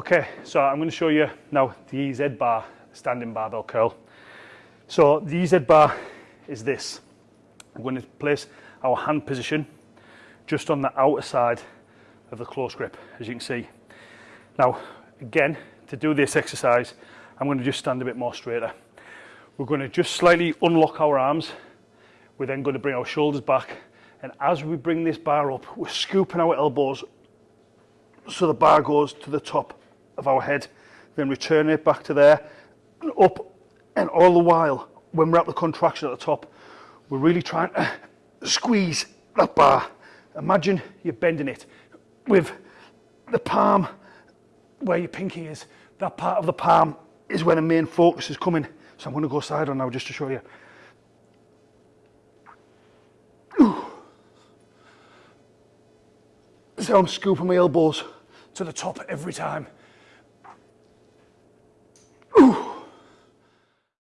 Okay, so I'm going to show you now the EZ bar standing barbell curl. So the EZ bar is this. I'm going to place our hand position just on the outer side of the close grip, as you can see. Now, again, to do this exercise, I'm going to just stand a bit more straighter. We're going to just slightly unlock our arms. We're then going to bring our shoulders back. And as we bring this bar up, we're scooping our elbows so the bar goes to the top of our head, then return it back to there, and up, and all the while, when we're at the contraction at the top, we're really trying to squeeze that bar. Imagine you're bending it with the palm where your pinky is. That part of the palm is where the main focus is coming. So I'm going to go side on now just to show you. So I'm scooping my elbows to the top every time